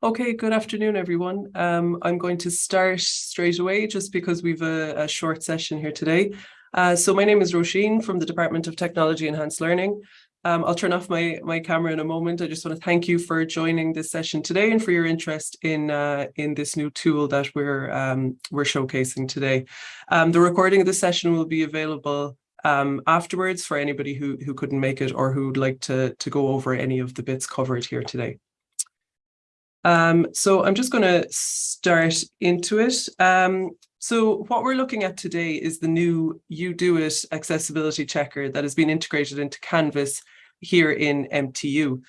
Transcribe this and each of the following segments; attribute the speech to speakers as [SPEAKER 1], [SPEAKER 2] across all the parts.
[SPEAKER 1] Okay, good afternoon, everyone. Um, I'm going to start straight away just because we've a, a short session here today. Uh, so my name is Roisin from the Department of Technology Enhanced Learning. Um, I'll turn off my, my camera in a moment. I just want to thank you for joining this session today and for your interest in uh, in this new tool that we're um, we're showcasing today. Um, the recording of the session will be available um, afterwards for anybody who, who couldn't make it or who would like to, to go over any of the bits covered here today. Um, so I'm just going to start into it. Um, so what we're looking at today is the new UDOIT accessibility checker that has been integrated into Canvas here in MTU.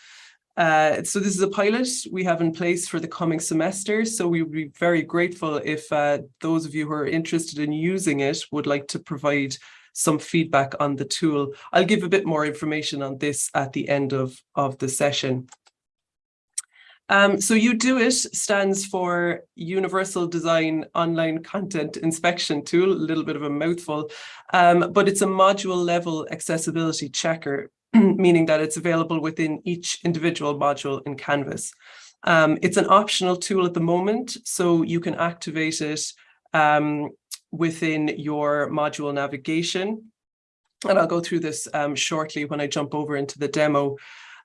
[SPEAKER 1] Uh, so this is a pilot we have in place for the coming semester. So we would be very grateful if uh, those of you who are interested in using it would like to provide some feedback on the tool. I'll give a bit more information on this at the end of, of the session. Um, so UDoIT stands for Universal Design Online Content Inspection Tool, a little bit of a mouthful, um, but it's a module level accessibility checker, meaning that it's available within each individual module in Canvas. Um, it's an optional tool at the moment, so you can activate it um, within your module navigation. And I'll go through this um, shortly when I jump over into the demo.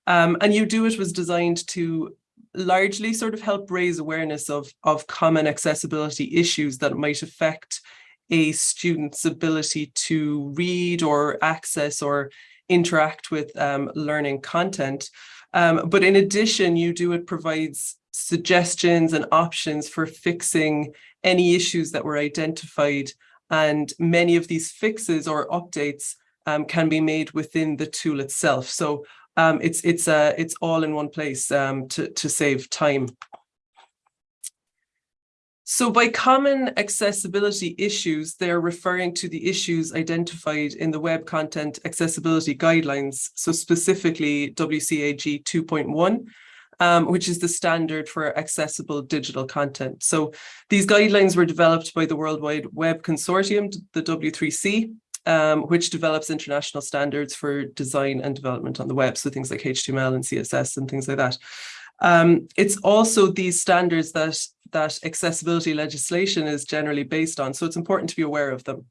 [SPEAKER 1] Um, and UDoIT was designed to largely sort of help raise awareness of, of common accessibility issues that might affect a student's ability to read or access or interact with um, learning content. Um, but in addition, UDOIT provides suggestions and options for fixing any issues that were identified. And many of these fixes or updates um, can be made within the tool itself. So um, it's it's uh, it's all in one place um, to, to save time. So by common accessibility issues, they're referring to the issues identified in the Web Content Accessibility Guidelines, so specifically WCAG 2.1, um, which is the standard for accessible digital content. So these guidelines were developed by the World Wide Web Consortium, the W3C, um, which develops international standards for design and development on the web. So things like HTML and CSS and things like that. Um, it's also these standards that, that accessibility legislation is generally based on. So it's important to be aware of them.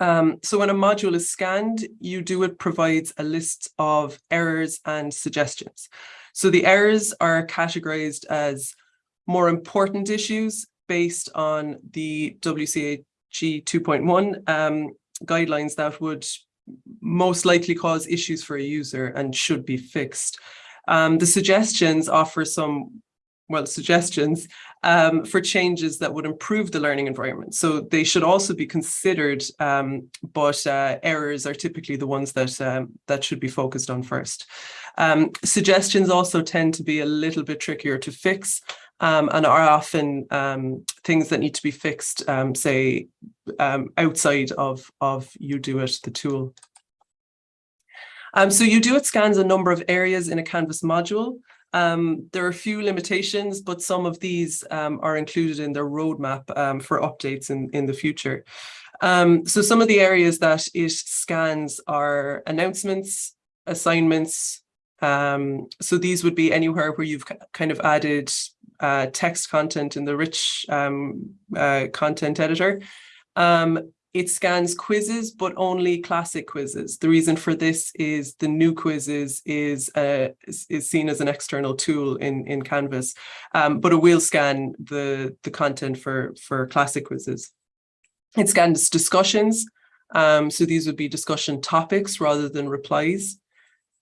[SPEAKER 1] Um, so when a module is scanned, UDoIT provides a list of errors and suggestions. So the errors are categorized as more important issues based on the WCAG 2.1 um, guidelines that would most likely cause issues for a user and should be fixed. Um, the suggestions offer some, well, suggestions um, for changes that would improve the learning environment. So they should also be considered, um, but uh, errors are typically the ones that, um, that should be focused on first. Um, suggestions also tend to be a little bit trickier to fix um, and are often um, things that need to be fixed, um, say, um, outside of, of UDOIT, the tool. Um, so it scans a number of areas in a Canvas module. Um, there are a few limitations, but some of these um, are included in their roadmap um, for updates in, in the future. So some of the areas that it scans are announcements, assignments. So these would be anywhere where you've kind of added uh, text content in the rich um, uh, content editor. Um, it scans quizzes, but only classic quizzes. The reason for this is the new quizzes is, uh, is, seen as an external tool in, in Canvas, um, but it will scan the, the content for, for classic quizzes. It scans discussions. Um, so these would be discussion topics rather than replies.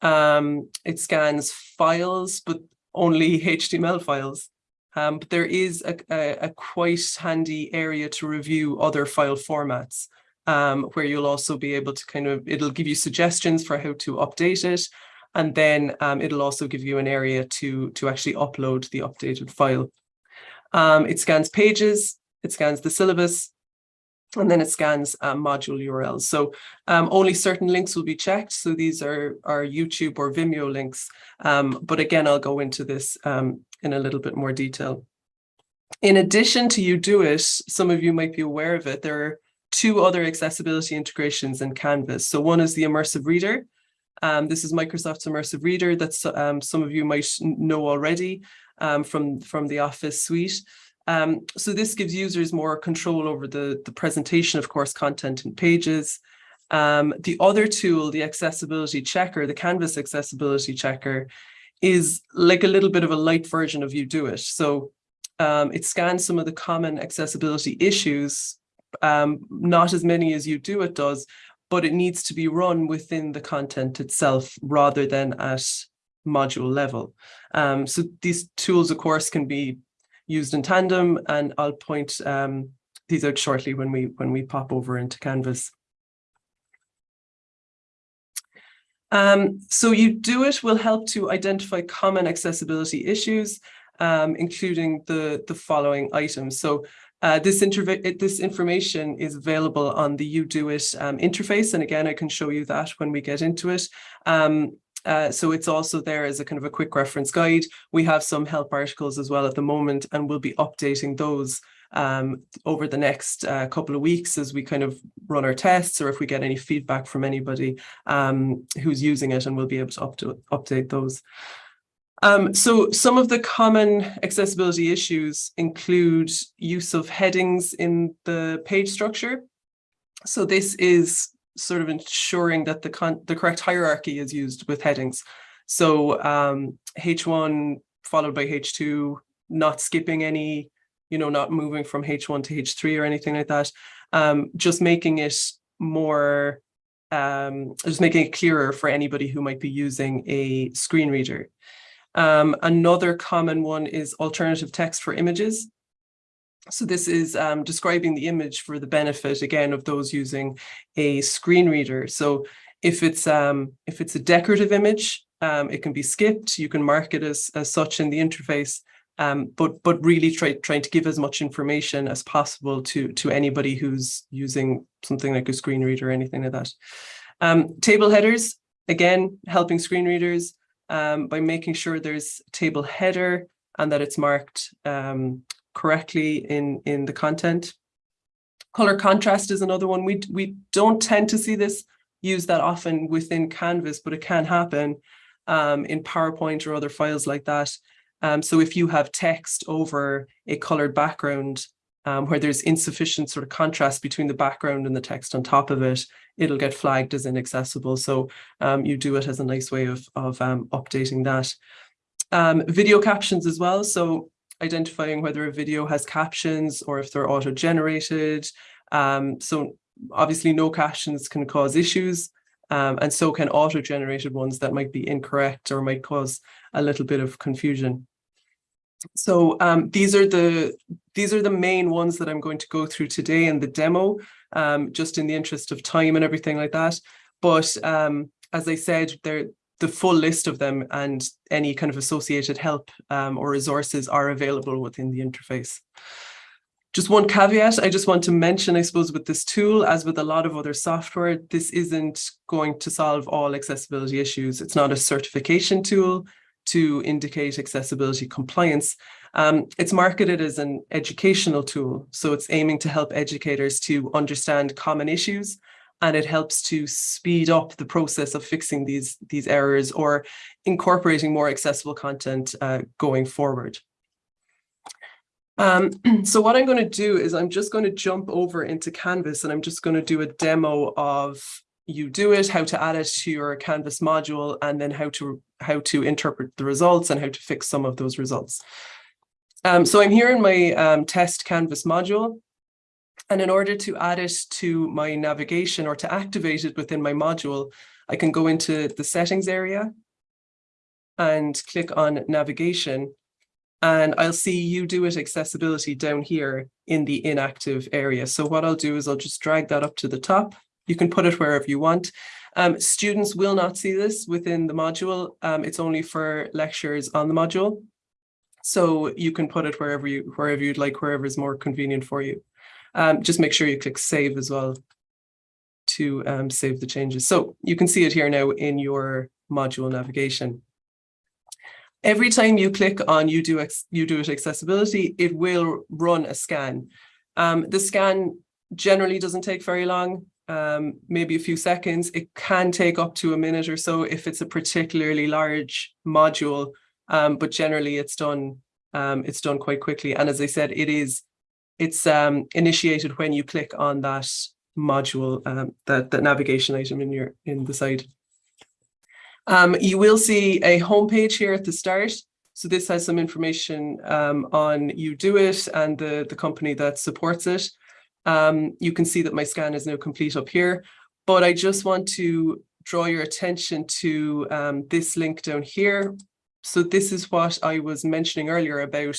[SPEAKER 1] Um, it scans files, but only HTML files. Um, but there is a, a, a, quite handy area to review other file formats um, where you'll also be able to kind of, it'll give you suggestions for how to update it. And then um, it'll also give you an area to, to actually upload the updated file. Um, it scans pages, it scans the syllabus, and then it scans um, module URLs. So um, only certain links will be checked. So these are, are YouTube or Vimeo links. Um, but again, I'll go into this um, in a little bit more detail. In addition to UDoIT, some of you might be aware of it, there are two other accessibility integrations in Canvas. So one is the Immersive Reader. Um, this is Microsoft's Immersive Reader that um, some of you might know already. from, from the Office suite. Um, so this gives users more control over the, the presentation of course content and pages. Um, the other tool, the accessibility checker, the Canvas accessibility checker, is like a little bit of a light version of UDOIT. So um, it scans some of the common accessibility issues, um, not as many as UDOIT does, but it needs to be run within the content itself rather than at module level. Um, so these tools, of course, can be used in tandem, and I'll point um, these out shortly when we when we pop over into Canvas. Um, so UDOIT will help to identify common accessibility issues, um, including the, the following items. So uh, this, this information is available on the UDOIT um, interface. And again, I can show you that when we get into it. Uh, so it's also there as a kind of a quick reference guide. We have some help articles as well at the moment, and we'll be updating those um, over the next uh, couple of weeks as we kind of run our tests or if we get any feedback from anybody um, who's using it and we'll be able to, up to update those. Um, so some of the common accessibility issues include use of headings in the page structure. So this is sort of ensuring that the, the correct hierarchy is used with headings. So um, H1 followed by H2, not skipping any you know, not moving from H1 to H3 or anything like that. Um, just making it more, um, just making it clearer for anybody who might be using a screen reader. Um, another common one is alternative text for images. So this is um, describing the image for the benefit, again, of those using a screen reader. So if it's um, if it's a decorative image, um, it can be skipped. You can mark it as, as such in the interface um, but but really try, trying to give as much information as possible to to anybody who's using something like a screen reader or anything like that. Um, table headers, again, helping screen readers um, by making sure there's table header and that it's marked um, correctly in, in the content. Color contrast is another one. We, we don't tend to see this used that often within Canvas, but it can happen um, in PowerPoint or other files like that. Um, so if you have text over a colored background um, where there's insufficient sort of contrast between the background and the text on top of it, it'll get flagged as inaccessible. So um, it as a nice way of, of um, updating that. Um, video captions as well. So identifying whether a video has captions or if they're auto-generated. Um, so obviously no captions can cause issues. Um, and so can auto-generated ones that might be incorrect or might cause a little bit of confusion. So um, these are the these are the main ones that I'm going to go through today in the demo, um, just in the interest of time and everything like that. But um, as I said, they're the full list of them and any kind of associated help um, or resources are available within the interface. Just one caveat I just want to mention, I suppose, with this tool, as with a lot of other software, this isn't going to solve all accessibility issues. It's not a certification tool to indicate accessibility compliance. Um, it's marketed as an educational tool, so it's aiming to help educators to understand common issues and it helps to speed up the process of fixing these, these errors or incorporating more accessible content uh, going forward. Um, so what I'm going to do is I'm just going to jump over into Canvas and I'm just going to do a demo of UDOIT, how to add it to your Canvas module, and then how to how to interpret the results and how to fix some of those results. Um, so I'm here in my um, test Canvas module. And in order to add it to my navigation or to activate it within my module, I can go into the settings area and click on navigation. And I'll see UDOIT accessibility down here in the inactive area. So what I'll do is I'll just drag that up to the top you can put it wherever you want. Um, students will not see this within the module. Um, it's only for lectures on the module. So you can put it wherever you wherever you'd like, wherever is more convenient for you. Um, just make sure you click save as well to um, save the changes. So you can see it here now in your module navigation. Every time you click on you do, UDOIT accessibility, it will run a scan. Um, the scan generally doesn't take very long um, maybe a few seconds. It can take up to a minute or so if it's a particularly large module, um, but generally it's done um, it's done quite quickly. And as I said, it is it's um, initiated when you click on that module, um, that, that navigation item in your in the side. Um, you will see a homepage here at the start. So this has some information um, on it and the, the company that supports it. Um, you can see that my scan is now complete up here, but I just want to draw your attention to um, this link down here. So this is what I was mentioning earlier about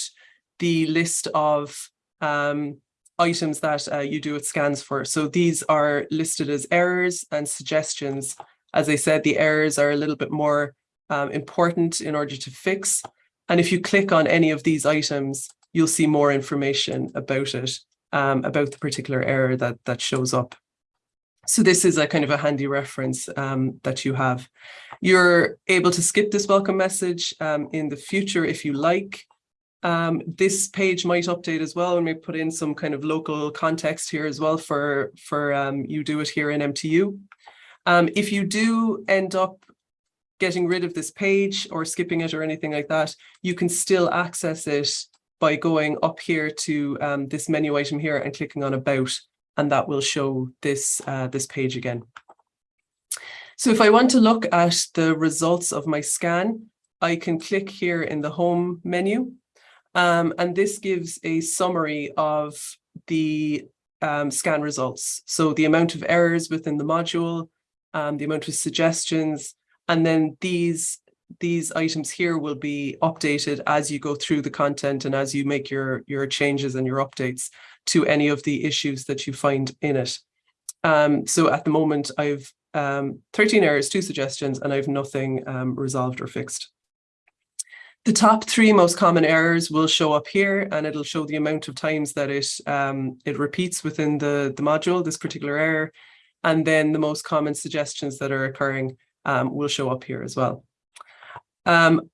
[SPEAKER 1] the list of um, items that uh, UDOIT scans for. So these are listed as errors and suggestions. As I said, the errors are a little bit more um, important in order to fix. And if you click on any of these items, you'll see more information about it, um, about the particular error that, that shows up. So this is a kind of a handy reference um, that you have. You're able to skip this welcome message um, in the future if you like. Um, this page might update as well and we put in some kind of local context here as well for, for um, it here in MTU. Um, if you do end up getting rid of this page or skipping it or anything like that, you can still access it by going up here to um, this menu item here and clicking on about and that will show this, uh, this page again. So if I want to look at the results of my scan, I can click here in the home menu. Um, and this gives a summary of the um, scan results. So the amount of errors within the module, um, the amount of suggestions, and then these these items here will be updated as you go through the content and as you make your your changes and your updates to any of the issues that you find in it. Um, so at the moment, I've um, 13 errors, two suggestions, and I've nothing um, resolved or fixed. The top three most common errors will show up here and it'll show the amount of times that it um, it repeats within the, the module, this particular error. And then the most common suggestions that are occurring um, will show up here as well. Um,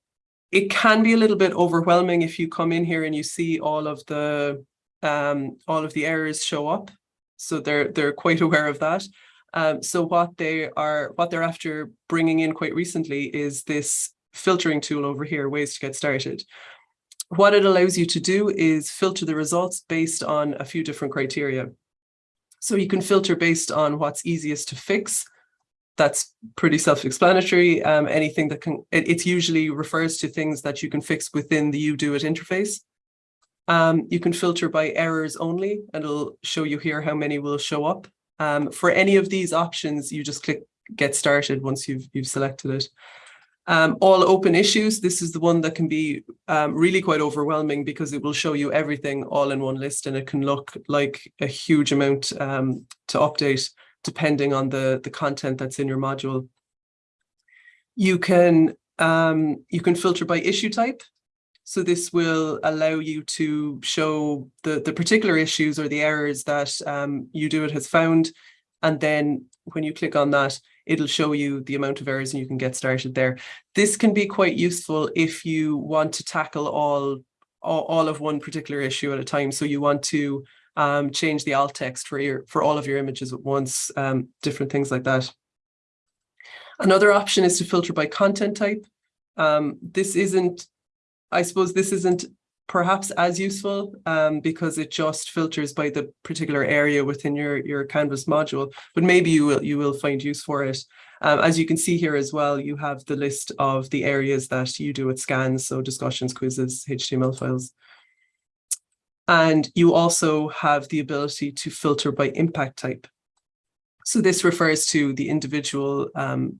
[SPEAKER 1] it can be a little bit overwhelming if you come in here and you see all of the um, all of the errors show up. So they're they're quite aware of that. Um, so what they are what they're after bringing in quite recently is this filtering tool over here, ways to get started. What it allows you to do is filter the results based on a few different criteria. So you can filter based on what's easiest to fix. That's pretty self-explanatory. Um, anything that can, it, it usually refers to things that you can fix within the UDOIT interface. Um, you can filter by errors only, and it'll show you here how many will show up. Um, for any of these options, you just click get started once you've, you've selected it. Um, all open issues, this is the one that can be um, really quite overwhelming because it will show you everything all in one list and it can look like a huge amount um, to update depending on the, the content that's in your module. You can, um, you can filter by issue type. So this will allow you to show the, the particular issues or the errors that um, UDOIT has found. And then when you click on that, it'll show you the amount of errors and you can get started there. This can be quite useful if you want to tackle all, all, all of one particular issue at a time. So you want to um, change the alt text for your for all of your images at once, um, different things like that. Another option is to filter by content type. Um, this isn't I suppose this isn't perhaps as useful um, because it just filters by the particular area within your, your Canvas module, but maybe you will, you will find use for it. Um, as you can see here as well, you have the list of the areas that UDOIT scans, so discussions, quizzes, HTML files. And you also have the ability to filter by impact type. So this refers to the individual um,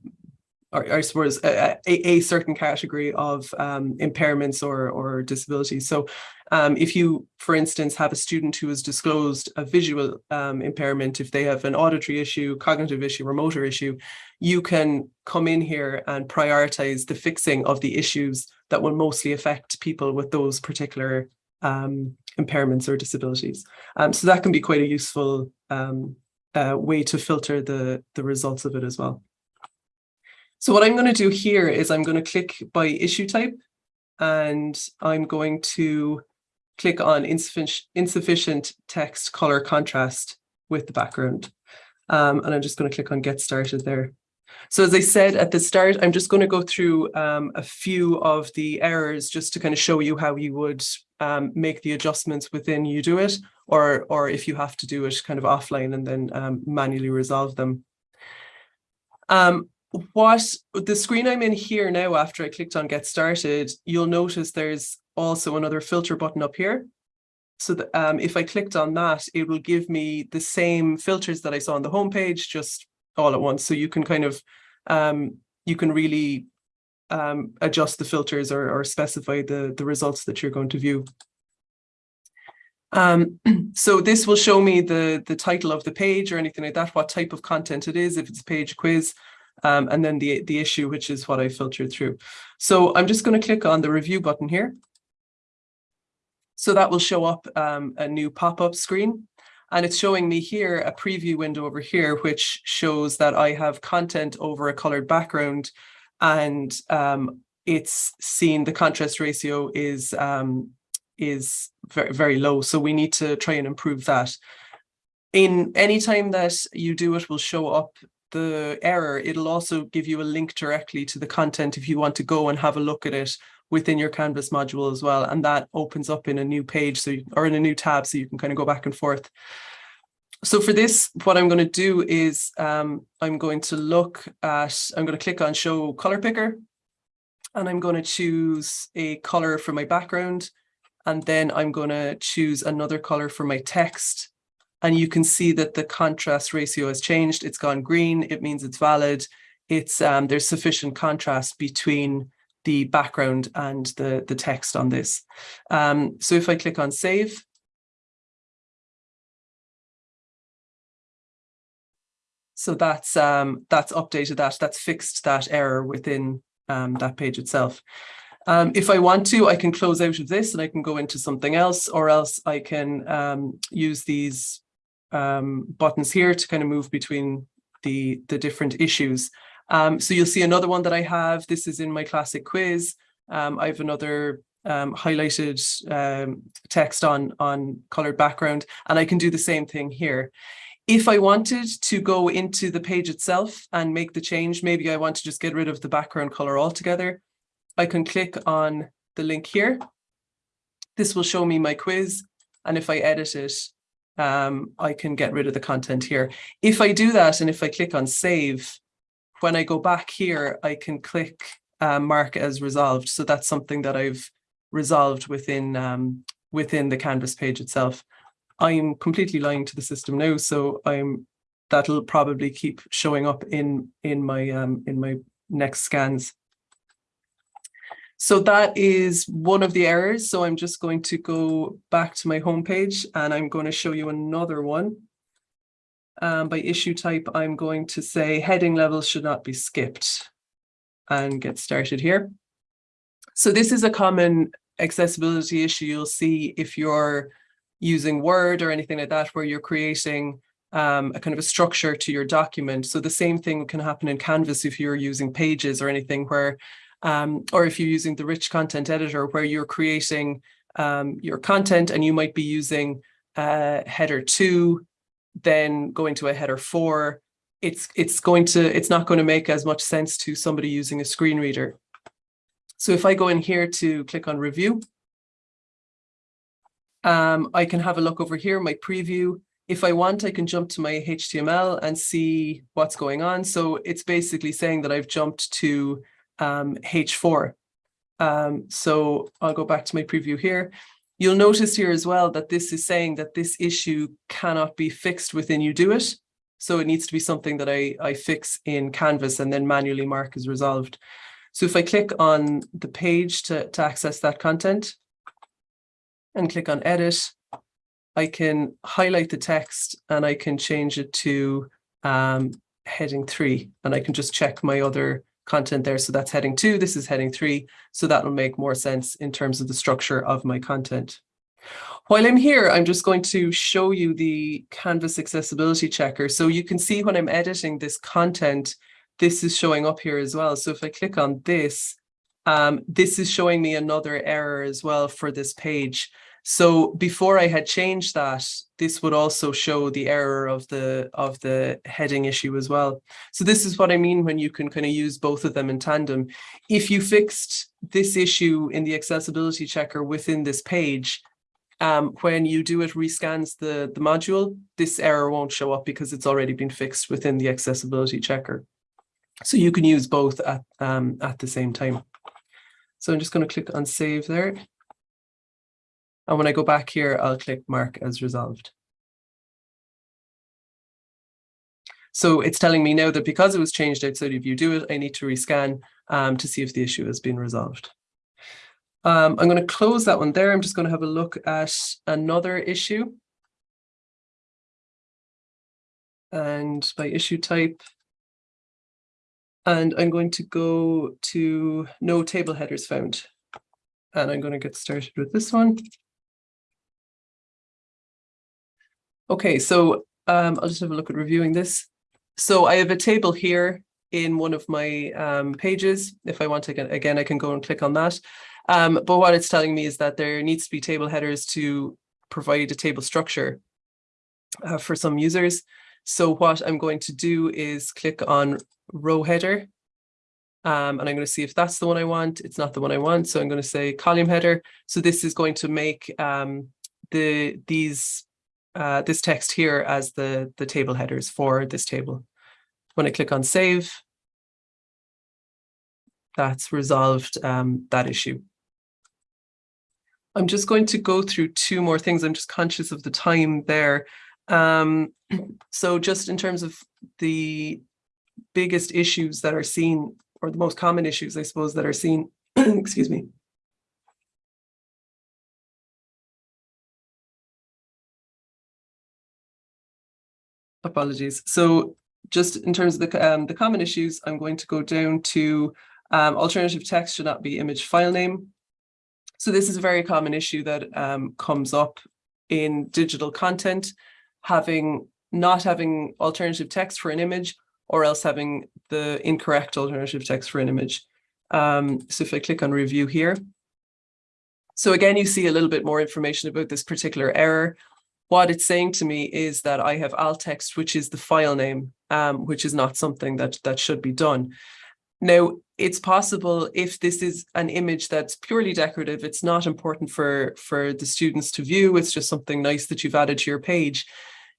[SPEAKER 1] or, I suppose a, a, certain category of um, impairments or, or disabilities. So um, if you, for instance, have a student who has disclosed a visual um, impairment, if they have an auditory issue, cognitive issue, or motor issue, you can come in here and prioritize the fixing of the issues that will mostly affect people with those particular um, impairments or disabilities. Um, so that can be quite a useful um, uh, way to filter the, the results of it as well. So what I'm going to do here is I'm going to click by issue type and I'm going to click on insufficient, insufficient text color contrast with the background. Um, and I'm just going to click on get started there. So as I said at the start, I'm just going to go through um, a few of the errors just to kind of show you how you would um, make the adjustments within UDOIT or, or if you have to do it kind of offline and then um, manually resolve them. Um, what the screen I'm in here now after I clicked on get started, you'll notice there's also another filter button up here. So that, um, if I clicked on that, it will give me the same filters that I saw on the homepage, just all at once. So you can kind of, um, you can really um, adjust the filters or, or specify the, the results that you're going to view. Um, so this will show me the, the title of the page or anything like that, what type of content it is, if it's a page quiz, um, and then the, the issue, which is what I filtered through. So I'm just going to click on the review button here. So that will show up um, a new pop-up screen. And it's showing me here a preview window over here, which shows that I have content over a colored background and um, it's seen the contrast ratio is um, is very, very low. So we need to try and improve that. In any time that you do it will show up the error. It'll also give you a link directly to the content if you want to go and have a look at it within your Canvas module as well. And that opens up in a new page so you, or in a new tab so you can kind of go back and forth. So for this, what I'm going to do is um, I'm going to look at, I'm going to click on show color picker and I'm going to choose a color for my background. And then I'm going to choose another color for my text. And you can see that the contrast ratio has changed. It's gone green. It means it's valid. It's um, There's sufficient contrast between the background and the, the text on this. Um, so if I click on save, So that's um, that's updated that, that's fixed that error within um, that page itself. Um, if I want to, I can close out of this and I can go into something else, or else I can um, use these um, buttons here to kind of move between the, the different issues. Um, so you'll see another one that I have. This is in my classic quiz. Um, I have another um, highlighted um, text on, on colored background, and I can do the same thing here. If I wanted to go into the page itself and make the change, maybe I want to just get rid of the background color altogether, I can click on the link here. This will show me my quiz. And if I edit it, um, I can get rid of the content here. If I do that and if I click on save, when I go back here, I can click uh, mark as resolved. So that's something that I've resolved within um, within the Canvas page itself. I'm completely lying to the system now, so I'm that'll probably keep showing up in in my um in my next scans. So that is one of the errors. So I'm just going to go back to my homepage and I'm going to show you another one. Um, by issue type, I'm going to say heading levels should not be skipped and get started here. So this is a common accessibility issue you'll see if you're using Word or anything like that, where you're creating um, a kind of a structure to your document. So the same thing can happen in Canvas if you're using pages or anything where, um, or if you're using the rich content editor where you're creating um, your content and you might be using uh, header two, then going to a header four, it's it's going to it's not going to make as much sense to somebody using a screen reader. So if I go in here to click on review, um, I can have a look over here, my preview. If I want, I can jump to my HTML and see what's going on. So it's basically saying that I've jumped to um, H4. Um, so I'll go back to my preview here. You'll notice here as well that this is saying that this issue cannot be fixed within UDOIT. So it needs to be something that I, I fix in Canvas and then manually mark as resolved. So if I click on the page to, to access that content, and click on edit, I can highlight the text and I can change it to um, heading three and I can just check my other content there. So that's heading two, this is heading three. So that will make more sense in terms of the structure of my content. While I'm here, I'm just going to show you the Canvas accessibility checker. So you can see when I'm editing this content, this is showing up here as well. So if I click on this, um, this is showing me another error as well for this page. So before I had changed that, this would also show the error of the of the heading issue as well. So this is what I mean when you can kind of use both of them in tandem. If you fixed this issue in the accessibility checker within this page, um, when UDOIT rescans the, the module, this error won't show up because it's already been fixed within the accessibility checker. So you can use both at, um, at the same time. So I'm just going to click on save there. And when I go back here, I'll click mark as resolved. So it's telling me now that because it was changed outside of UDOIT, I need to rescan um, to see if the issue has been resolved. Um, I'm going to close that one there. I'm just going to have a look at another issue. And by issue type. And I'm going to go to no table headers found. And I'm going to get started with this one. Okay, so um, I'll just have a look at reviewing this. So I have a table here in one of my um, pages. If I want to, get, again, I can go and click on that. Um, but what it's telling me is that there needs to be table headers to provide a table structure uh, for some users. So what I'm going to do is click on row header. Um, and I'm going to see if that's the one I want. It's not the one I want. So I'm going to say column header. So this is going to make um, the these uh, this text here as the, the table headers for this table. When I click on save, that's resolved um, that issue. I'm just going to go through two more things. I'm just conscious of the time there. Um, so just in terms of the biggest issues that are seen, or the most common issues, I suppose, that are seen, excuse me. Apologies. So just in terms of the, um, the common issues, I'm going to go down to um, alternative text should not be image file name. So this is a very common issue that um, comes up in digital content, having not having alternative text for an image or else having the incorrect alternative text for an image. Um, so if I click on review here, so again, you see a little bit more information about this particular error. What it's saying to me is that I have alt text, which is the file name, um, which is not something that, that should be done. Now, it's possible if this is an image that's purely decorative, it's not important for, for the students to view, it's just something nice that you've added to your page.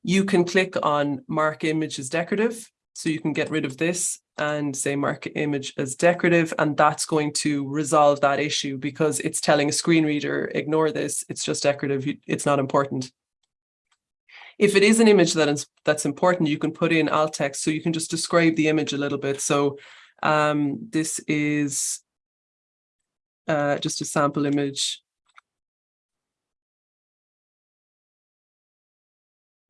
[SPEAKER 1] You can click on mark image as decorative. So you can get rid of this and say mark image as decorative, and that's going to resolve that issue because it's telling a screen reader, ignore this, it's just decorative, it's not important. If it is an image that is that's important, you can put in alt text, so you can just describe the image a little bit. So um, this is uh, just a sample image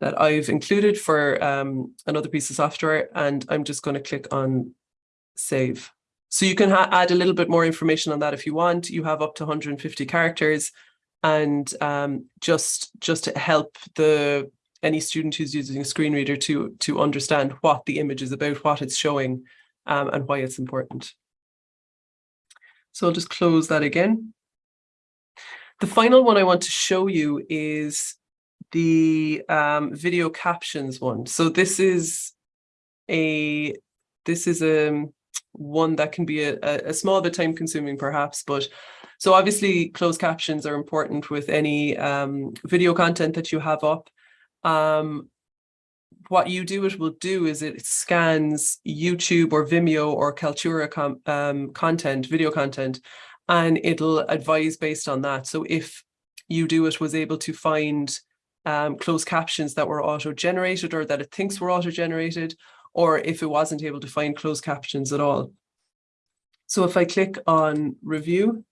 [SPEAKER 1] that I've included for um, another piece of software, and I'm just going to click on save. So you can add a little bit more information on that if you want. You have up to 150 characters, and um, just just to help the any student who's using a screen reader to to understand what the image is about, what it's showing, um, and why it's important. So I'll just close that again. The final one I want to show you is the um, video captions one. So this is a this is a um, one that can be a, a small bit time consuming perhaps, but so obviously closed captions are important with any um, video content that you have up. Um, what UDoIT will do is it scans YouTube or Vimeo or Kaltura um, content, video content, and it'll advise based on that. So if UDOIT was able to find um, closed captions that were auto-generated or that it thinks were auto-generated, or if it wasn't able to find closed captions at all. So if I click on review,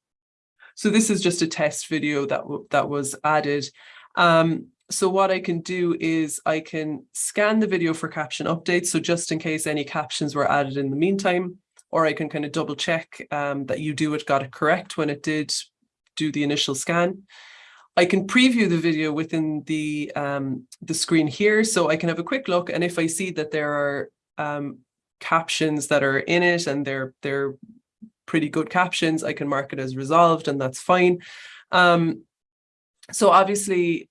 [SPEAKER 1] so this is just a test video that, that was added. Um, so what I can do is I can scan the video for caption updates. So just in case any captions were added in the meantime, or I can kind of double check um, that it got it correct when it did do the initial scan. I can preview the video within the um, the screen here, so I can have a quick look. And if I see that there are um, captions that are in it and they're they're pretty good captions, I can mark it as resolved, and that's fine. Um, So obviously,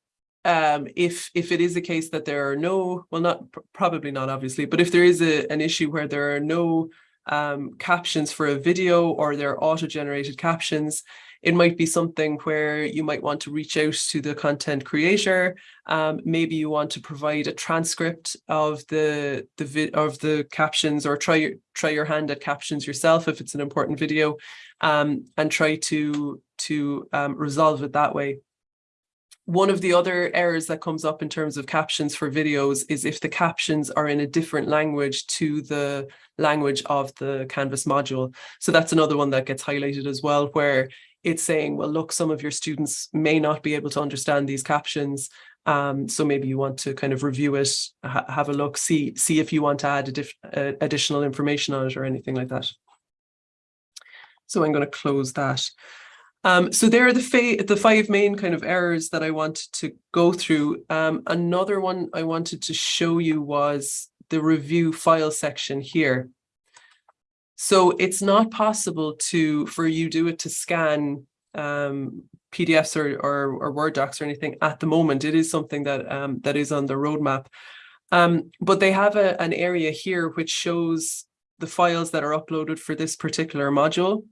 [SPEAKER 1] um, if if it is a case that there are no, well, not probably not obviously, but if there is a, an issue where there are no um, captions for a video or there are auto-generated captions, it might be something where you might want to reach out to the content creator. Um, maybe you want to provide a transcript of the the of the captions, or try try your hand at captions yourself if it's an important video, um, and try to to um, resolve it that way. One of the other errors that comes up in terms of captions for videos is if the captions are in a different language to the language of the Canvas module. So that's another one that gets highlighted as well, where it's saying, well, look, some of your students may not be able to understand these captions. Um, so maybe you want to kind of review it, ha have a look, see, see if you want to add uh, additional information on it or anything like that. So I'm going to close that. Um, so there are the, the five main kind of errors that I wanted to go through. Um, another one I wanted to show you was the review file section here. So it's not possible to for UDOIT to scan um, PDFs or, or, or, Word docs or anything at the moment. It is something that um, that is on the roadmap. Um, but they have a, an area here which shows the files that are uploaded for this particular module.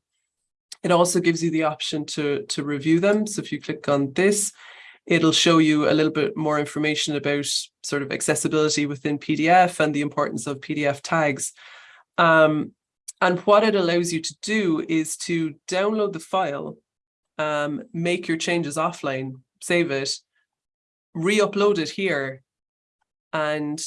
[SPEAKER 1] It also gives you the option to, to review them. So if you click on this, it'll show you a little bit more information about sort of accessibility within PDF and the importance of PDF tags. Um, and what it allows you to do is to download the file, um, make your changes offline, save it, re-upload it here, and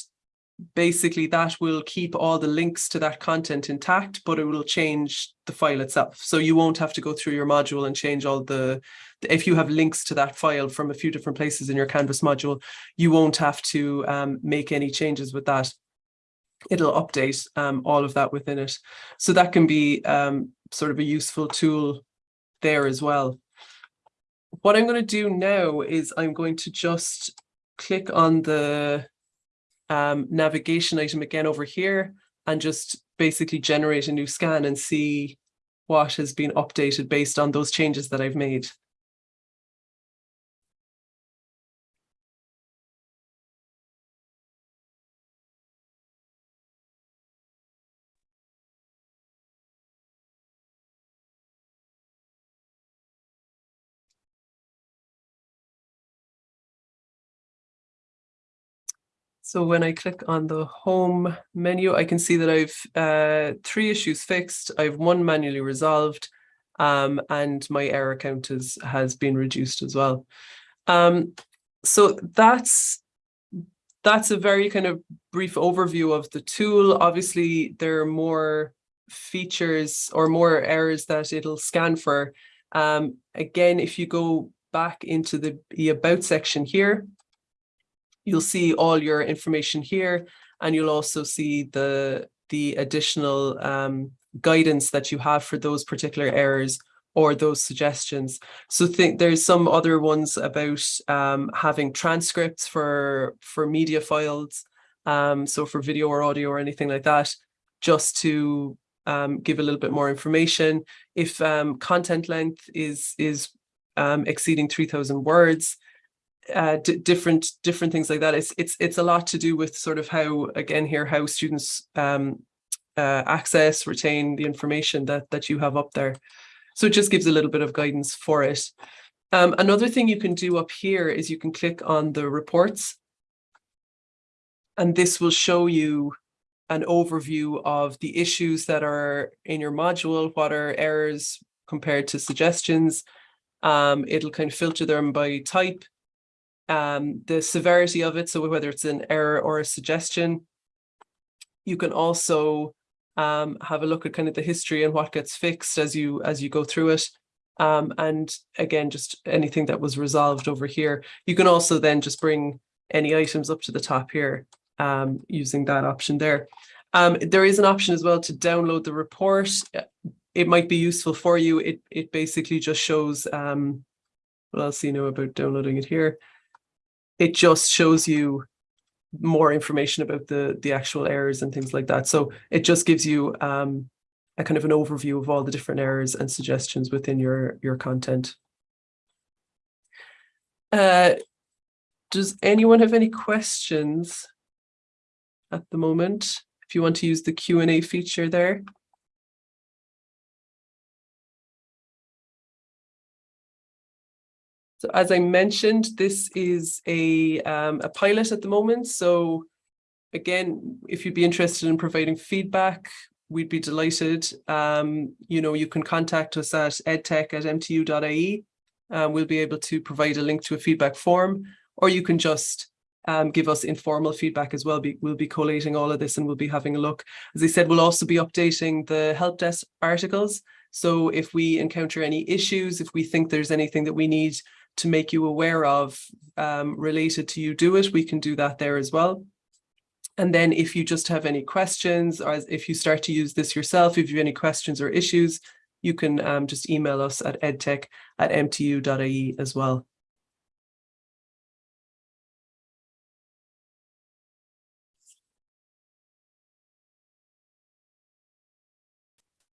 [SPEAKER 1] basically that will keep all the links to that content intact, but it will change the file itself. So you won't have to go through your module and change all the, if you have links to that file from a few different places in your Canvas module, you won't have to um, make any changes with that it'll update um, all of that within it. So that can be um, sort of a useful tool there as well. What I'm going to do now is I'm going to just click on the um, navigation item again over here and just basically generate a new scan and see what has been updated based on those changes that I've made. So when I click on the home menu, I can see that I've uh, three issues fixed. I've one manually resolved um, and my error count is, has been reduced as well. Um, so that's that's a very kind of brief overview of the tool. Obviously, there are more features or more errors that it'll scan for. Um, again, if you go back into the, the About section here, you'll see all your information here and you'll also see the the additional um, guidance that you have for those particular errors or those suggestions. So think there's some other ones about um, having transcripts for for media files, um, so for video or audio or anything like that, just to um, give a little bit more information. If um, content length is is um, exceeding 3,000 words, uh, different different things like that. It's it's it's a lot to do with sort of how again here how students um, uh, access retain the information that that you have up there. So it just gives a little bit of guidance for it. Um, another thing you can do up here is you can click on the reports, and this will show you an overview of the issues that are in your module, what are errors compared to suggestions. Um, it'll kind of filter them by type um, the severity of it, so whether it's an error or a suggestion. You can also um, have a look at kind of the history and what gets fixed as you as you go through it. Um, and again, just anything that was resolved over here. You can also then just bring any items up to the top here um, using that option there. Um, there is an option as well to download the report. It might be useful for you. It, it basically just shows, um, what else do you know about downloading it here? It just shows you more information about the the actual errors and things like that. So it just gives you um, a kind of an overview of all the different errors and suggestions within your your content. Uh, does anyone have any questions at the moment? If you want to use the Q and A feature there. So as I mentioned, this is a, um, a pilot at the moment. So again, if you'd be interested in providing feedback, we'd be delighted. Um, you know, you can contact us at edtech at mtu.ie. Um, we'll be able to provide a link to a feedback form, or you can just um, give us informal feedback as well. Be, we'll be collating all of this and we'll be having a look. As I said, we'll also be updating the help desk articles. So if we encounter any issues, if we think there's anything that we need to make you aware of um, related to UDOIT, we can do that there as well. And then if you just have any questions or if you start to use this yourself, if you have any questions or issues, you can um, just email us at edtech at mtu.ie as well.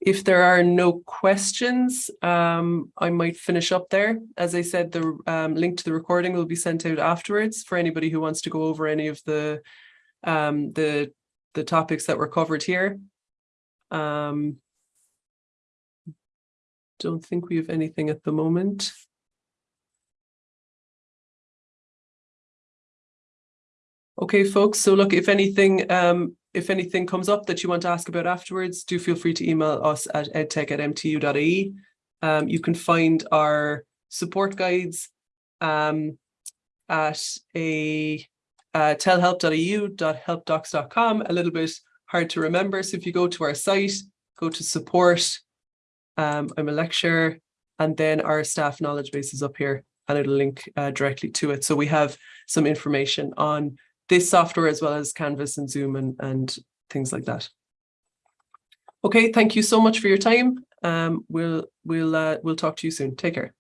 [SPEAKER 1] If there are no questions, um, I might finish up there. As I said, the um, link to the recording will be sent out afterwards for anybody who wants to go over any of the um, the the topics that were covered here. Um, don't think we have anything at the moment. Okay, folks. So look, if anything, um, if anything comes up that you want to ask about afterwards, do feel free to email us at edtech at mtu.ie. Um, you can find our support guides um, at a uh, telhelp.eu.helpdocs.com, a little bit hard to remember. So if you go to our site, go to support, um, I'm a lecturer, and then our staff knowledge base is up here and it'll link uh, directly to it. So we have some information on this software as well as Canvas and Zoom and, and things like that. Okay, thank you so much for your time. Um, we'll we'll uh, we'll talk to you soon. Take care.